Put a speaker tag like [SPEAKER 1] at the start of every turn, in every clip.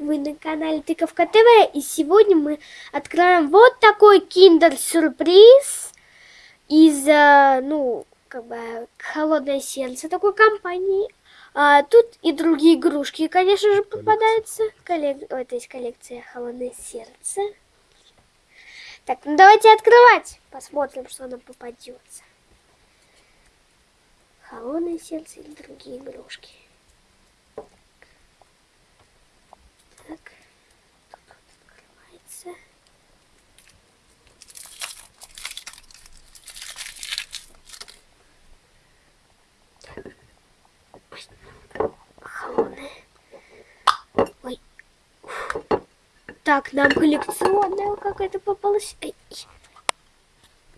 [SPEAKER 1] Вы на канале Тыковка ТВ, и сегодня мы откроем вот такой киндер-сюрприз из, э, ну, как бы, Холодное сердце такой компании. А, тут и другие игрушки, конечно же, попадаются. Коллек... Ой, это есть коллекция Холодное сердце. Так, ну давайте открывать. Посмотрим, что нам попадется. Холодное сердце или другие игрушки. Так, тут вот открывается. Холодное. Ой. Так, нам коллекционная какая-то попалась. Ай.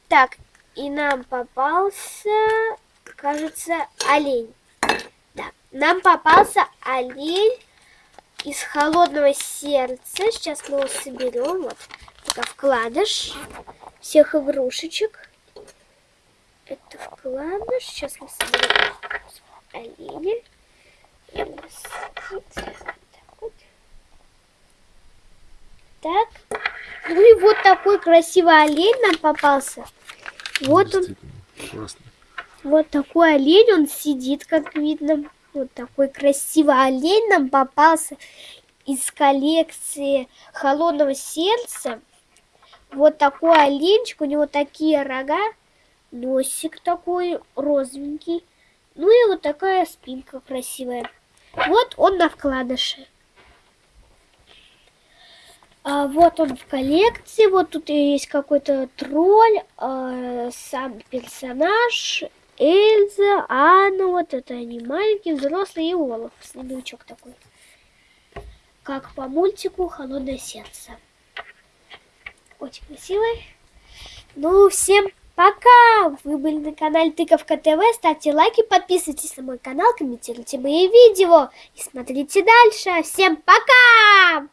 [SPEAKER 1] Так, и нам попался, кажется, олень. Да, нам попался олень из холодного сердца. Сейчас мы его соберем. Вот, пока вкладыш всех игрушечек. Это вкладыш. Сейчас мы соберем оленя. Так. Ну и вот такой красивый олень нам попался. Вот он.
[SPEAKER 2] Классно.
[SPEAKER 1] Вот такой олень, он сидит, как видно. Вот такой красивый олень нам попался из коллекции холодного сердца. Вот такой оленчик, у него такие рога, носик такой розовенький. Ну и вот такая спинка красивая. Вот он на вкладыше. А вот он в коллекции. Вот тут есть какой-то тролль, а, сам персонаж, Эльза, Анна. Вот это они маленькие, взрослые и Олаф. Снеговичок такой. Как по мультику «Холодное сердце». Очень красивый. Ну, всем пока! Вы были на канале Тыковка ТВ. Ставьте лайки, подписывайтесь на мой канал, комментируйте мои видео и смотрите дальше. Всем пока!